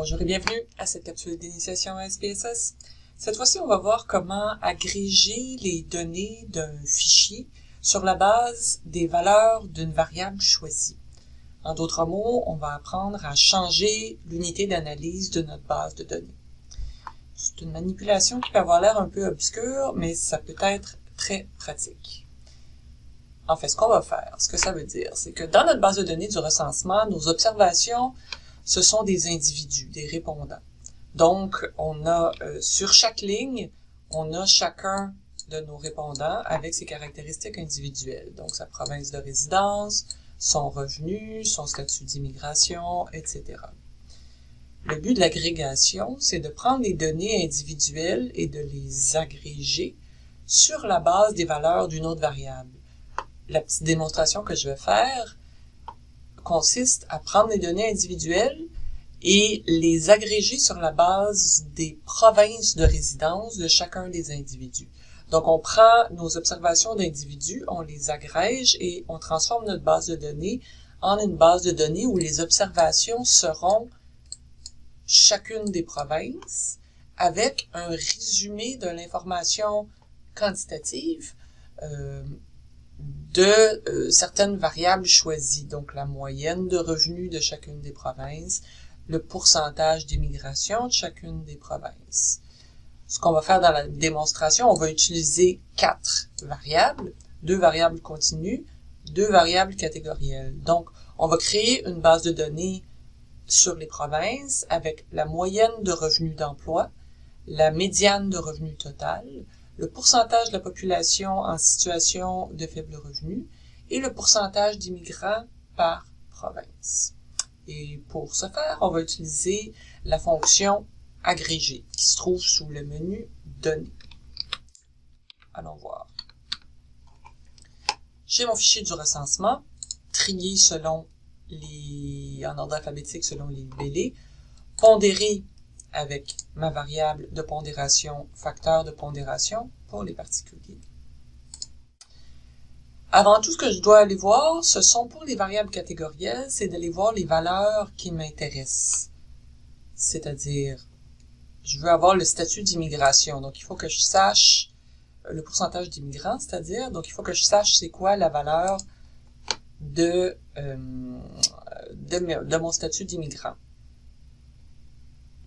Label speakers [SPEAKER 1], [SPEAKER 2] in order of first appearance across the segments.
[SPEAKER 1] Bonjour et bienvenue à cette capsule d'initiation à SPSS. Cette fois-ci, on va voir comment agréger les données d'un fichier sur la base des valeurs d'une variable choisie. En d'autres mots, on va apprendre à changer l'unité d'analyse de notre base de données. C'est une manipulation qui peut avoir l'air un peu obscure, mais ça peut être très pratique. En fait, ce qu'on va faire, ce que ça veut dire, c'est que dans notre base de données du recensement, nos observations ce sont des individus, des répondants. Donc, on a euh, sur chaque ligne, on a chacun de nos répondants avec ses caractéristiques individuelles. Donc, sa province de résidence, son revenu, son statut d'immigration, etc. Le but de l'agrégation, c'est de prendre les données individuelles et de les agréger sur la base des valeurs d'une autre variable. La petite démonstration que je vais faire, consiste à prendre les données individuelles et les agréger sur la base des provinces de résidence de chacun des individus. Donc, on prend nos observations d'individus, on les agrège et on transforme notre base de données en une base de données où les observations seront chacune des provinces avec un résumé de l'information quantitative euh, de euh, certaines variables choisies, donc la moyenne de revenus de chacune des provinces, le pourcentage d'immigration de chacune des provinces. Ce qu'on va faire dans la démonstration, on va utiliser quatre variables, deux variables continues, deux variables catégorielles. Donc, on va créer une base de données sur les provinces avec la moyenne de revenus d'emploi, la médiane de revenus total, le pourcentage de la population en situation de faible revenu et le pourcentage d'immigrants par province. Et pour ce faire, on va utiliser la fonction agrégée qui se trouve sous le menu Données. Allons voir. J'ai mon fichier du recensement, trié selon les, en ordre alphabétique selon les libellés, pondéré avec ma variable de pondération, facteur de pondération pour les particuliers. Avant tout, ce que je dois aller voir, ce sont pour les variables catégorielles, c'est d'aller voir les valeurs qui m'intéressent. C'est-à-dire, je veux avoir le statut d'immigration, donc il faut que je sache le pourcentage d'immigrants, c'est-à-dire, donc il faut que je sache c'est quoi la valeur de, euh, de mon statut d'immigrant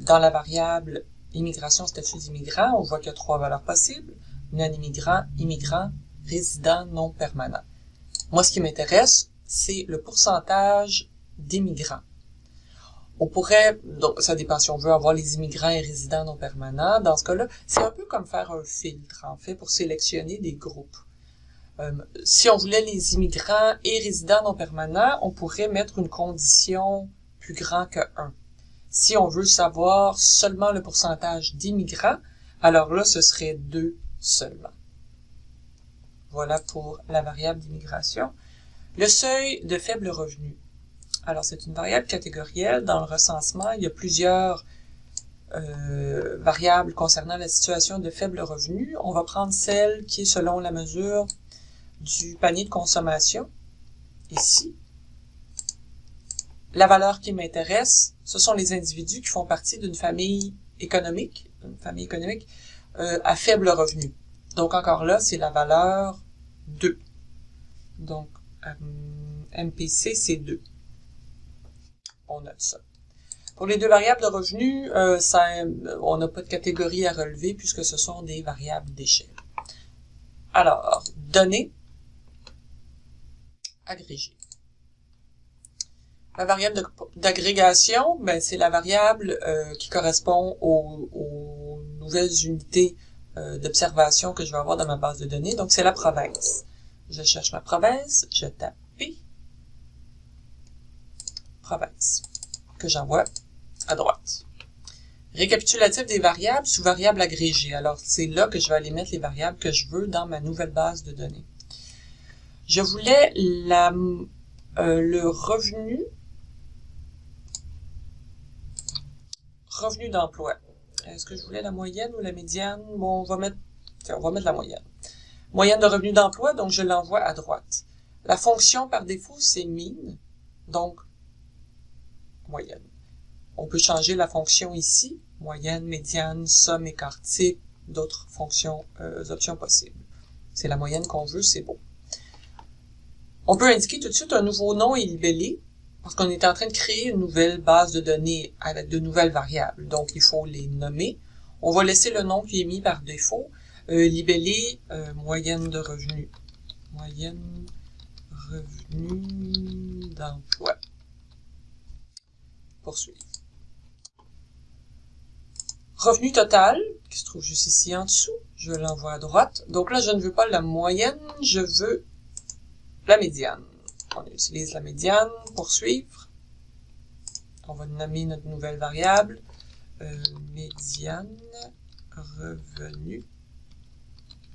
[SPEAKER 1] dans la variable immigration statut d'immigrant, on voit qu'il y a trois valeurs possibles, non-immigrant, immigrant, résident non permanent. Moi, ce qui m'intéresse, c'est le pourcentage d'immigrants. On pourrait, donc ça dépend si on veut avoir les immigrants et résidents non permanents. Dans ce cas-là, c'est un peu comme faire un filtre, en fait, pour sélectionner des groupes. Euh, si on voulait les immigrants et résidents non permanents, on pourrait mettre une condition plus grand que 1. Si on veut savoir seulement le pourcentage d'immigrants, alors là, ce serait 2 seulement. Voilà pour la variable d'immigration. Le seuil de faible revenu. Alors, c'est une variable catégorielle. Dans le recensement, il y a plusieurs euh, variables concernant la situation de faible revenu. On va prendre celle qui est selon la mesure du panier de consommation, ici. La valeur qui m'intéresse, ce sont les individus qui font partie d'une famille économique, une famille économique euh, à faible revenu. Donc encore là, c'est la valeur 2. Donc euh, MPC, c'est 2. On note ça. Pour les deux variables de revenu, euh, ça, on n'a pas de catégorie à relever puisque ce sont des variables d'échelle. Alors, données, agrégées. La variable d'agrégation, ben, c'est la variable euh, qui correspond aux, nouvelles unités euh, d'observation que je vais avoir dans ma base de données. Donc, c'est la province. Je cherche ma province, je tape P, province, que j'envoie à droite. Récapitulatif des variables sous variable agrégée. Alors, c'est là que je vais aller mettre les variables que je veux dans ma nouvelle base de données. Je voulais la, euh, le revenu Revenu d'emploi. Est-ce que je voulais la moyenne ou la médiane? Bon, on va mettre, on va mettre la moyenne. Moyenne de revenu d'emploi, donc je l'envoie à droite. La fonction par défaut, c'est mine, donc moyenne. On peut changer la fonction ici, moyenne, médiane, somme, écart type, d'autres fonctions, euh, options possibles. C'est la moyenne qu'on veut, c'est beau. On peut indiquer tout de suite un nouveau nom et libellé, parce qu'on est en train de créer une nouvelle base de données avec de nouvelles variables. Donc, il faut les nommer. On va laisser le nom qui est mis par défaut. Euh, libellé, euh, moyenne de revenus. Moyenne revenu d'emploi. Poursuivre. Revenu total, qui se trouve juste ici en dessous, je l'envoie à droite. Donc là, je ne veux pas la moyenne, je veux la médiane. On utilise la médiane, poursuivre. On va nommer notre nouvelle variable, euh, médiane revenu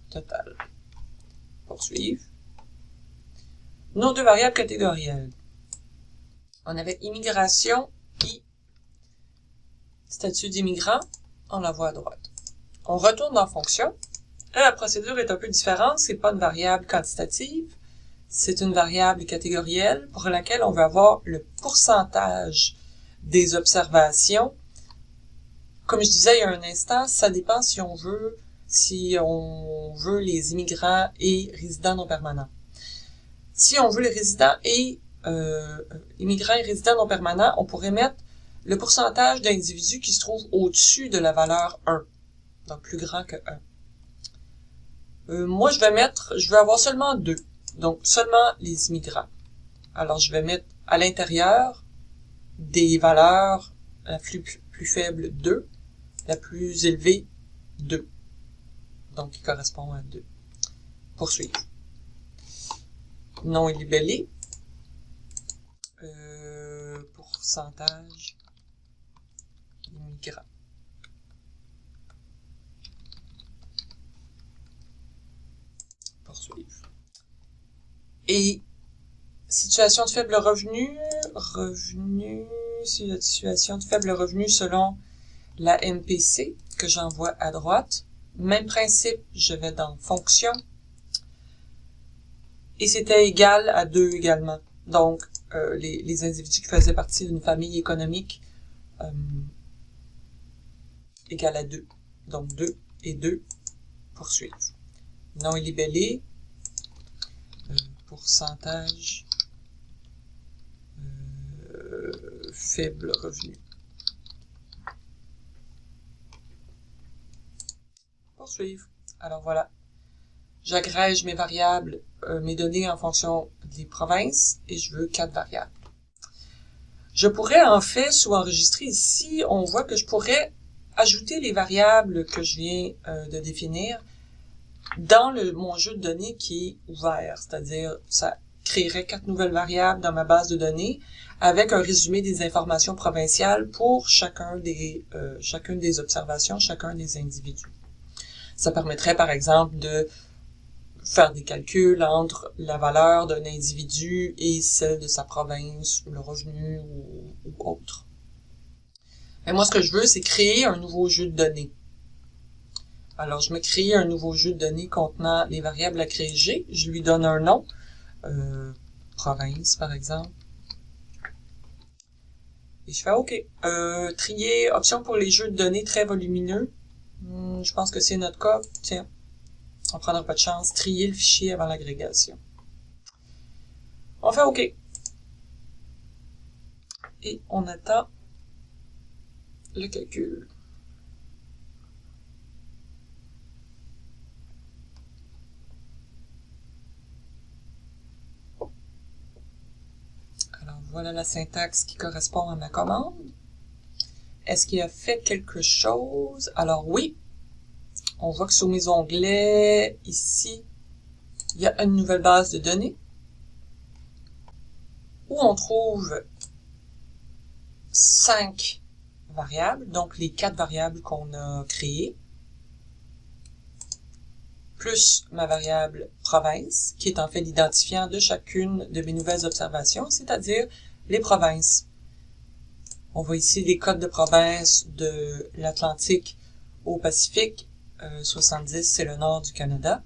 [SPEAKER 1] total. Poursuivre. Nos deux variables catégorielles. On avait immigration, I, statut d'immigrant, on la voit à droite. On retourne dans fonction. la procédure est un peu différente, c'est pas une variable quantitative, c'est une variable catégorielle pour laquelle on veut avoir le pourcentage des observations. Comme je disais il y a un instant, ça dépend si on veut si on veut les immigrants et résidents non permanents. Si on veut les résidents et euh, immigrants et résidents non permanents, on pourrait mettre le pourcentage d'individus qui se trouvent au-dessus de la valeur 1, donc plus grand que 1. Euh, moi, je vais mettre, je vais avoir seulement 2, donc seulement les immigrants. Alors, je vais mettre à l'intérieur des valeurs la plus, plus faible 2, la plus élevée 2, donc qui correspond à 2. Poursuivre. Nom est libellé. Euh, pourcentage Poursuivre. Et situation de faible revenu, revenu, situation de faible revenu selon la MPC que j'envoie à droite. Même principe, je vais dans fonction. Et c'était égal à 2 également. Donc, euh, les, les, individus qui faisaient partie d'une famille économique euh, égale à 2. Donc 2 et 2 poursuivre. Non libellé, euh, pourcentage euh, faible revenu. Poursuivre. Alors voilà. J'agrège mes variables, euh, mes données en fonction des provinces et je veux quatre variables. Je pourrais en fait, sous enregistrer ici, on voit que je pourrais ajouter les variables que je viens euh, de définir dans le, mon jeu de données qui est ouvert, c'est-à-dire ça créerait quatre nouvelles variables dans ma base de données avec un résumé des informations provinciales pour chacun des, euh, chacune des observations, chacun des individus. Ça permettrait par exemple de faire des calculs entre la valeur d'un individu et celle de sa province, le revenu ou, ou autre. Mais moi, ce que je veux, c'est créer un nouveau jeu de données. Alors, je me crée un nouveau jeu de données contenant les variables à créer. Je lui donne un nom. Euh, province, par exemple. Et je fais OK. Euh, trier, option pour les jeux de données très volumineux. Hmm, je pense que c'est notre cas. Tiens, on prendra pas de chance. Trier le fichier avant l'agrégation. On fait OK. Et on attend le calcul. Alors voilà la syntaxe qui correspond à ma commande. Est-ce qu'il a fait quelque chose? Alors oui, on voit que sur mes onglets, ici, il y a une nouvelle base de données où on trouve cinq variables, donc les quatre variables qu'on a créées, plus ma variable province, qui est en fait l'identifiant de chacune de mes nouvelles observations, c'est-à-dire les provinces. On voit ici les codes de province de l'Atlantique au Pacifique. 70, euh, c'est le nord du Canada.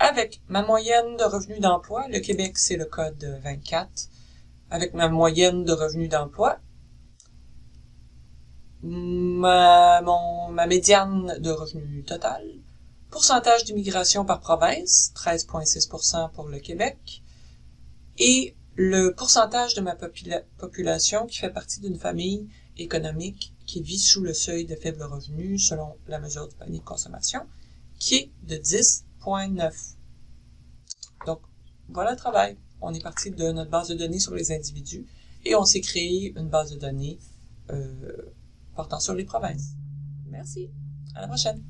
[SPEAKER 1] Avec ma moyenne de revenus d'emploi, le Québec, c'est le code 24. Avec ma moyenne de revenus d'emploi, ma, ma médiane de revenu total, pourcentage d'immigration par province, 13,6% pour le Québec, et le pourcentage de ma population qui fait partie d'une famille économique qui vit sous le seuil de faible revenu selon la mesure du panier de consommation, qui est de 10,9. Donc, voilà le travail. On est parti de notre base de données sur les individus et on s'est créé une base de données euh, portant sur les provinces. Merci. À la prochaine.